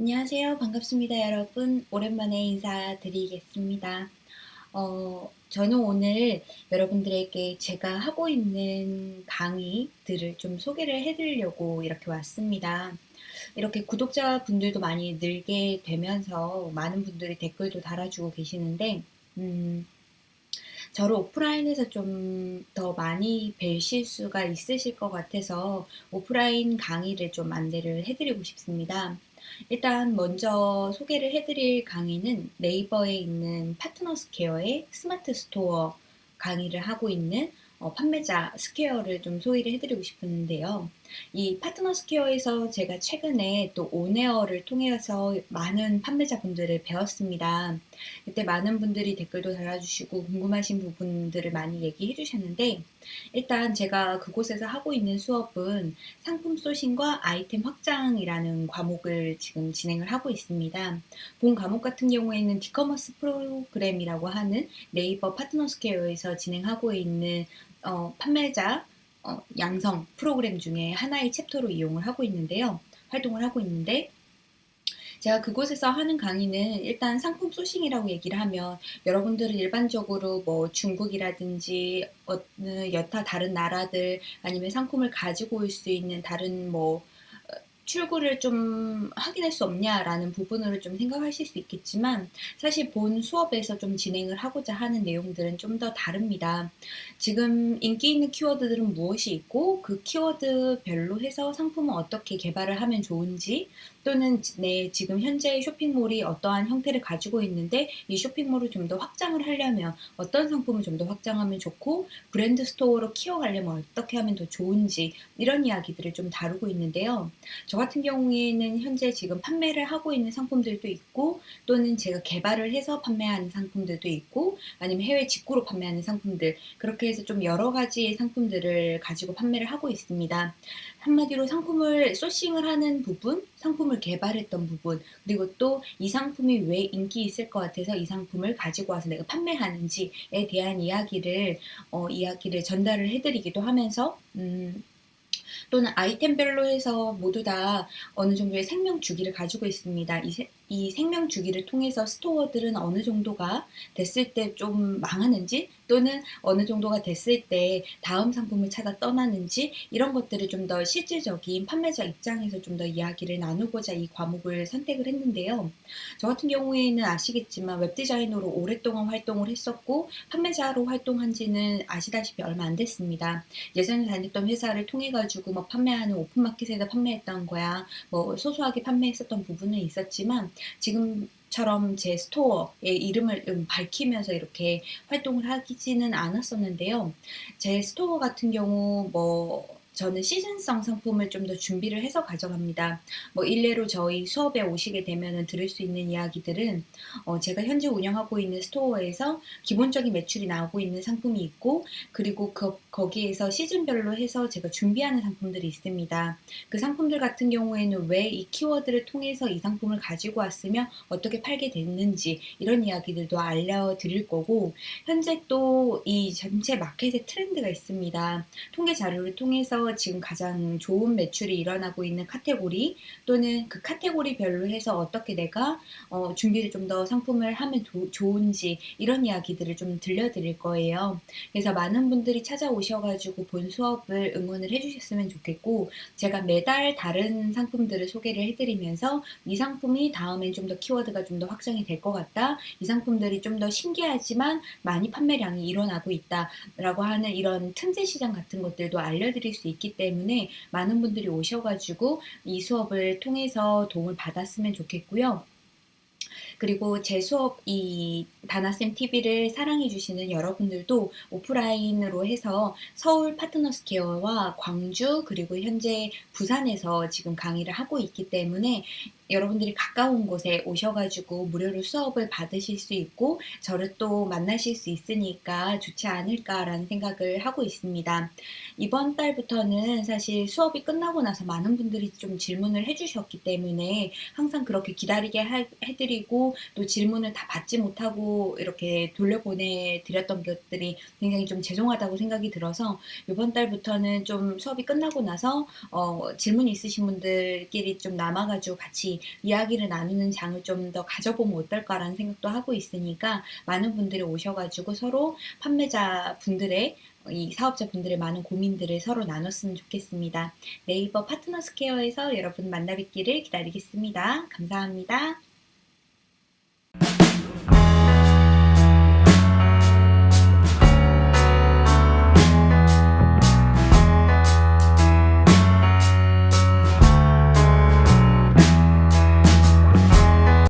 안녕하세요. 반갑습니다, 여러분. 오랜만에 인사드리겠습니다. 어, 저는 오늘 여러분들에게 제가 하고 있는 강의들을 좀 소개를 해드리려고 이렇게 왔습니다. 이렇게 구독자분들도 많이 늘게 되면서 많은 분들이 댓글도 달아주고 계시는데, 음, 저를 오프라인에서 좀 더 많이 뵈실 수가 있으실 것 같아서 오프라인 강의를 좀 안내를 해드리고 싶습니다. 일단 먼저 소개를 해드릴 강의는 네이버에 있는 파트너 스퀘어의 스마트 스토어 강의를 하고 있는 어, 판매자 스퀘어를 좀 소개를 해드리고 싶은데요. 이 파트너 스퀘어에서 제가 최근에 또 on air를 통해서 많은 판매자분들을 뵈었습니다. 그때 많은 분들이 댓글도 달아주시고 궁금하신 부분들을 많이 얘기해 주셨는데 일단 제가 그곳에서 하고 있는 수업은 상품 sourcing과 아이템 확장이라는 과목을 지금 진행을 하고 있습니다. 본 과목 같은 경우에는 D커머스 프로그램이라고 하는 네이버 파트너 스퀘어에서 진행하고 있는 어, 판매자 어, 양성 프로그램 중에 하나의 챕터로 이용을 하고 있는데요. 활동을 하고 있는데 제가 그곳에서 하는 강의는 일단 상품 sourcing이라고 얘기를 하면 여러분들은 일반적으로 뭐 중국이라든지 어느 여타 다른 나라들 아니면 상품을 가지고 올 수 있는 다른 뭐 출구를 좀 확인할 수 없냐라는 부분으로 좀 생각하실 수 있겠지만 사실 본 수업에서 좀 진행을 하고자 하는 내용들은 좀 더 다릅니다. 지금 인기 있는 키워드들은 무엇이 있고 그 키워드별로 해서 상품을 어떻게 개발을 하면 좋은지 또는 내 지금 현재 쇼핑몰이 어떠한 형태를 가지고 있는데 이 쇼핑몰을 좀 더 확장을 하려면 어떤 상품을 좀 더 확장하면 좋고 브랜드 스토어로 키워가려면 어떻게 하면 더 좋은지 이런 이야기들을 좀 다루고 있는데요. 저 같은 경우에는 현재 지금 판매를 하고 있는 상품들도 있고 또는 제가 개발을 해서 판매하는 상품들도 있고 아니면 해외 직구로 판매하는 상품들 그렇게 해서 좀 여러 가지의 상품들을 가지고 판매를 하고 있습니다. 한마디로 상품을 소싱을 하는 부분, 상품을 개발했던 부분, 그리고 또 이 상품이 왜 인기 있을 것 같아서 이 상품을 가지고 와서 내가 판매하는지에 대한 이야기를 어, 이야기를 전달을 해드리기도 하면서 음, 또는 아이템별로 해서 모두 다 어느 정도의 생명 주기를 가지고 있습니다. 이, 세, 이 생명 주기를 통해서 스토어들은 어느 정도가 됐을 때 좀 망하는지 또는 어느 정도가 됐을 때 다음 상품을 찾아 떠나는지 이런 것들을 좀 더 실질적인 판매자 입장에서 좀 더 이야기를 나누고자 이 과목을 선택을 했는데요. 저 같은 경우에는 아시겠지만 웹디자이너로 오랫동안 활동을 했었고 판매자로 활동한 지는 아시다시피 얼마 안 됐습니다. 예전에 다녔던 회사를 통해 가지고 뭐 판매하는 오픈마켓에서 판매했던 거야 뭐 소소하게 판매했었던 부분은 있었지만 지금처럼 제 스토어의 이름을 밝히면서 이렇게 활동을 하지는 않았었는데요. 제 스토어 같은 경우 뭐 저는 시즌성 상품을 좀 더 준비를 해서 가져갑니다. 뭐 일례로 저희 수업에 오시게 되면 들을 수 있는 이야기들은 어 제가 현재 운영하고 있는 스토어에서 기본적인 매출이 나오고 있는 상품이 있고 그리고 그 거기에서 시즌별로 해서 제가 준비하는 상품들이 있습니다. 그 상품들 같은 경우에는 왜 이 키워드를 통해서 이 상품을 가지고 왔으면 어떻게 팔게 됐는지 이런 이야기들도 알려드릴 거고 현재 또 이 전체 마켓의 트렌드가 있습니다. 통계 자료를 통해서 지금 가장 좋은 매출이 일어나고 있는 카테고리 또는 그 카테고리별로 해서 어떻게 내가 어, 준비를 좀 더 상품을 하면 도, 좋은지 이런 이야기들을 좀 들려드릴 거예요. 그래서 많은 분들이 찾아오셔가지고 본 수업을 응원을 해주셨으면 좋겠고 제가 매달 다른 상품들을 소개를 해드리면서 이 상품이 다음엔 좀 더 키워드가 좀 더 확장이 될 것 같다. 이 상품들이 좀 더 신기하지만 많이 판매량이 일어나고 있다라고 하는 이런 틈새 시장 같은 것들도 알려드릴 수 있기 때문에 많은 분들이 오셔가지고 이 수업을 통해서 도움을 받았으면 좋겠고요. 그리고 제 수업 이 다나쌤 TV를 사랑해 주시는 여러분들도 오프라인으로 해서 서울 파트너스 케어와 광주 그리고 현재 부산에서 지금 강의를 하고 있기 때문에 여러분들이 가까운 곳에 오셔가지고 무료로 수업을 받으실 수 있고 저를 또 만나실 수 있으니까 좋지 않을까라는 생각을 하고 있습니다. 이번 달부터는 사실 수업이 끝나고 나서 많은 분들이 좀 질문을 해주셨기 때문에 항상 그렇게 기다리게 하, 해드리고 또 질문을 다 받지 못하고 이렇게 돌려보내 드렸던 것들이 굉장히 좀 죄송하다고 생각이 들어서 요번 달부터는 좀 수업이 끝나고 나서 어 질문 있으신 분들끼리 좀 남아 가지고 같이 이야기를 나누는 장을 좀 더 가져보면 어떨까라는 생각도 하고 있으니까 많은 분들이 오셔 가지고 서로 판매자 분들의 이 사업자분들의 많은 고민들을 서로 나눴으면 좋겠습니다. 네이버 파트너스 케어에서 여러분 만나 뵙기를 기다리겠습니다. 감사합니다.